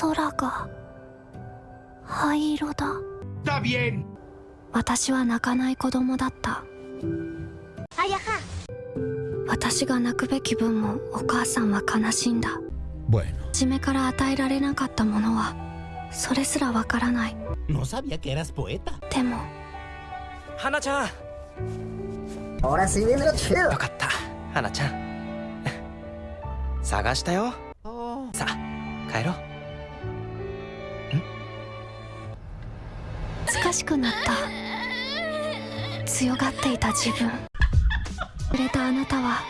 空が灰色だ。私は泣かない子供だった。私が泣くべき分もお母さんは悲しんだ。Bueno, 初めから与えられなかったものはそれすらわからない。No sabía que eras poeta. でも花ちゃん.よかった。花ちゃん探したよ。さあ帰ろう難しくなった強がっていた自分触れたあなたは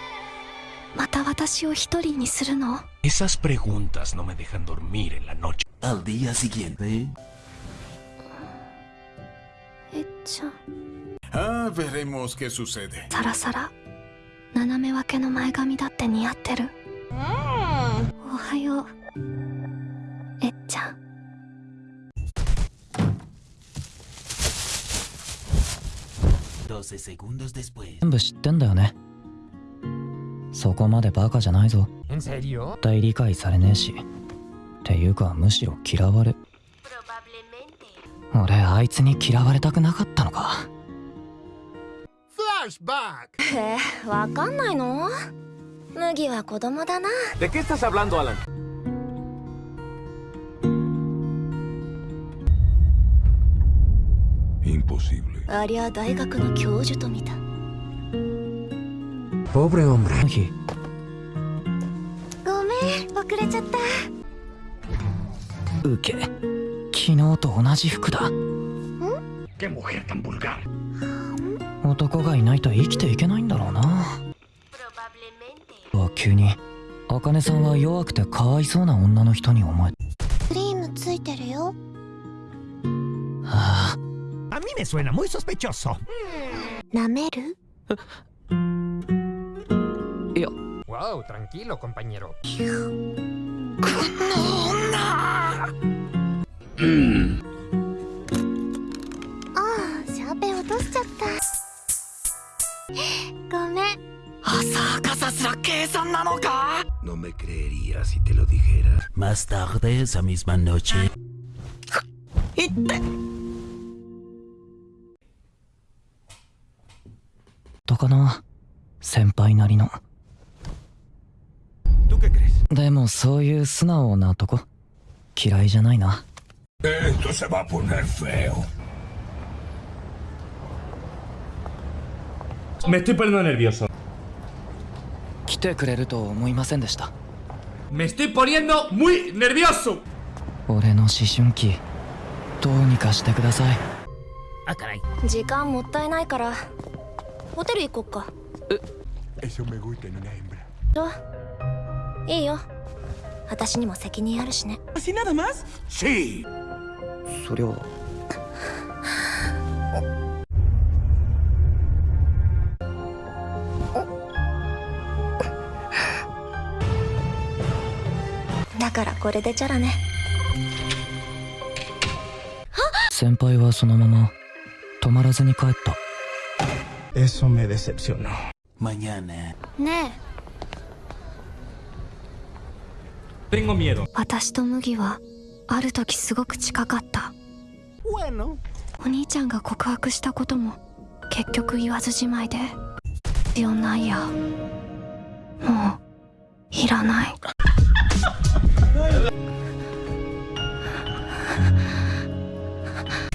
また私を一人にするの Esas preguntas no me dejan dormir en la noche. Al día siguiente. えっちゃん ah, veremos qué sucede. サラサラ斜め分けの前髪だって似合ってるおはよう12 segundos después. 全部知ってんだよね。そこまでバカじゃないぞ。¿En serio? 絶対理解されねえし。っていうかむしろ嫌われ。俺あいつに嫌われたくなかったのか。え わかんないの？麦は子供だな。¿De qué estás hablando, Alan? ありゃ大学の教授と見た。Pobre hombre. あの日ごめん遅れちゃった。ウケ昨日と同じ服だ。¡Qué mujer tan vulgar! 男がいないと生きていけないんだろうな。は急に。茜さんは弱くてかわいそうな女の人に思え me suena muy sospechoso. ¿Nameru? Yo. Wow, tranquilo, compañero. Mm. No me creería si te lo dijera. Más tarde esa misma noche. かな。先輩なりの。でもそういう素直なとこ嫌いじゃないな。えっとせばポネフェオめっちゃパレナネビアソ来てくれると思いませんでした。めっちゃパレナムイネビアソ俺の思春期どうにかしてください。時間もったいないから。ホテル行こっか。hembra. どう？いいよ。私にも責任あるしね.そりゃだからこれでチャラね。先輩はそのまま止まらずに帰った Eso me decepcionó. Mañana. ね Tengo miedo. え私と麦はある時すごく近かった Bueno. お兄ちゃんが告白したことも結局言わずじまいで必要ないやもういらない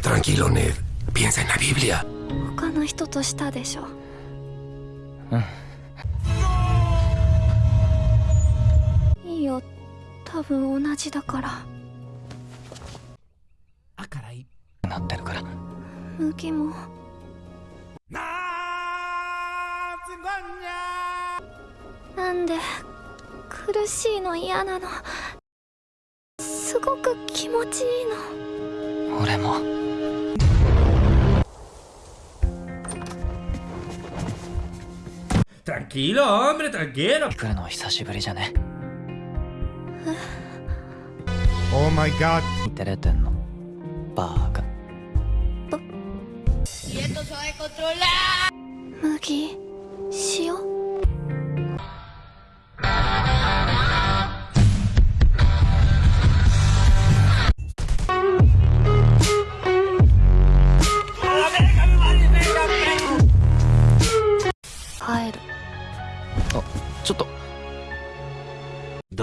Tranquilo, Ned. Piensa en la Biblia. 他の人としたでしょ。いいよ。多分同じだから。Ah, caray. なってるから。麦も。なんで苦しいの嫌なの。すごく気持ちいいの。俺も Tranquilo, hombre, tranquilo. 来るの久しぶりじゃね Oh my god. 照れてんのバーカ麦塩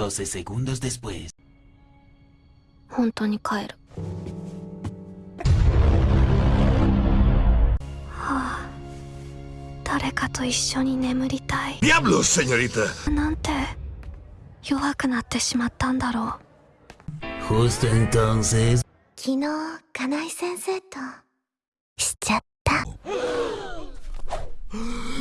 12 segundos después. 本当に帰るはあ誰かと一緒に眠りたい ¡Diablos, señorita! なんて弱くなってしまったんだろう Justo entonces. 昨日金井先生としちゃった